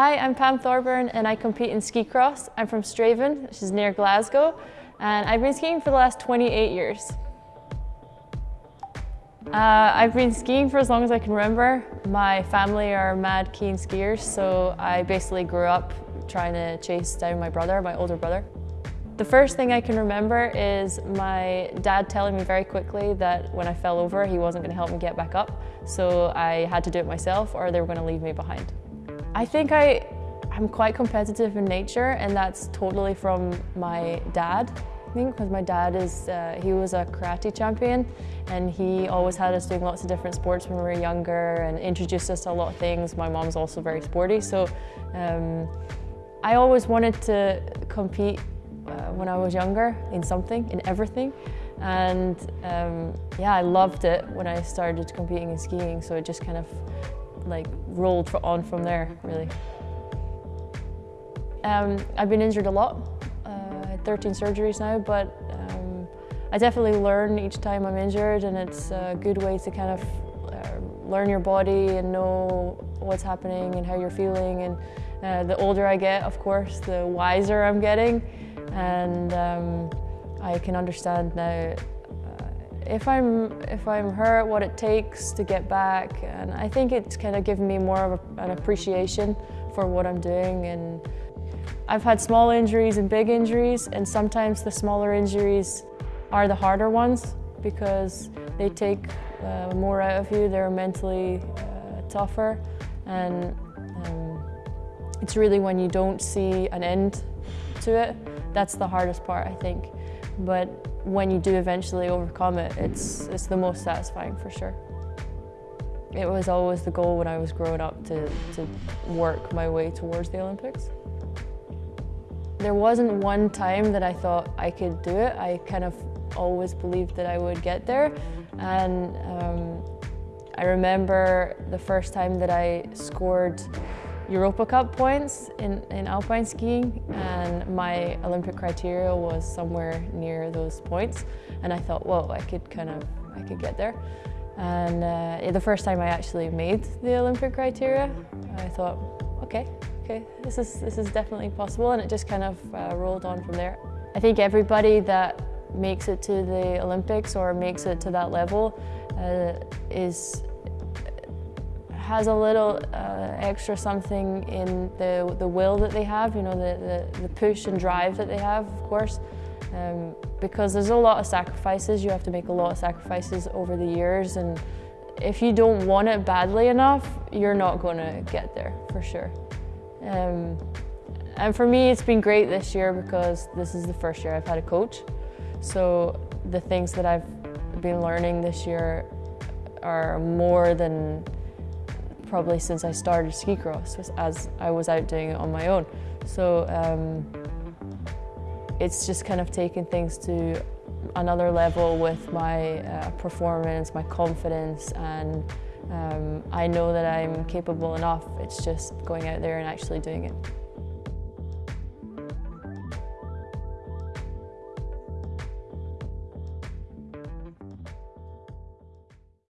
Hi, I'm Pam Thorburn and I compete in ski cross. I'm from Strathaven, which is near Glasgow, and I've been skiing for the last 28 years. Uh, I've been skiing for as long as I can remember. My family are mad keen skiers, so I basically grew up trying to chase down my brother, my older brother. The first thing I can remember is my dad telling me very quickly that when I fell over, he wasn't going to help me get back up, so I had to do it myself or they were going to leave me behind. I think I, I'm quite competitive in nature and that's totally from my dad. I think because my dad is, uh, he was a karate champion and he always had us doing lots of different sports when we were younger and introduced us to a lot of things. My mom's also very sporty, so um, I always wanted to compete uh, when I was younger in something, in everything. And um, yeah, I loved it when I started competing in skiing, so it just kind of like rolled on from there, really. Um, I've been injured a lot, uh, 13 surgeries now, but um, I definitely learn each time I'm injured and it's a good way to kind of uh, learn your body and know what's happening and how you're feeling. And uh, the older I get, of course, the wiser I'm getting. And um, I can understand now if I'm, if I'm hurt, what it takes to get back. And I think it's kind of given me more of a, an appreciation for what I'm doing. And I've had small injuries and big injuries, and sometimes the smaller injuries are the harder ones because they take uh, more out of you, they're mentally uh, tougher. And um, it's really when you don't see an end to it, that's the hardest part, I think. But when you do eventually overcome it, it's, it's the most satisfying for sure. It was always the goal when I was growing up to, to work my way towards the Olympics. There wasn't one time that I thought I could do it. I kind of always believed that I would get there. And um, I remember the first time that I scored Europa Cup points in, in alpine skiing and my Olympic criteria was somewhere near those points and I thought, whoa, I could kind of, I could get there. And uh, the first time I actually made the Olympic criteria, I thought, okay, okay, this is, this is definitely possible and it just kind of uh, rolled on from there. I think everybody that makes it to the Olympics or makes it to that level uh, is has a little uh, extra something in the, the will that they have, you know, the, the, the push and drive that they have, of course. Um, because there's a lot of sacrifices, you have to make a lot of sacrifices over the years and if you don't want it badly enough, you're not going to get there, for sure. Um, and for me, it's been great this year because this is the first year I've had a coach. So the things that I've been learning this year are more than probably since I started ski cross as I was out doing it on my own. So um, it's just kind of taken things to another level with my uh, performance, my confidence, and um, I know that I'm capable enough. It's just going out there and actually doing it.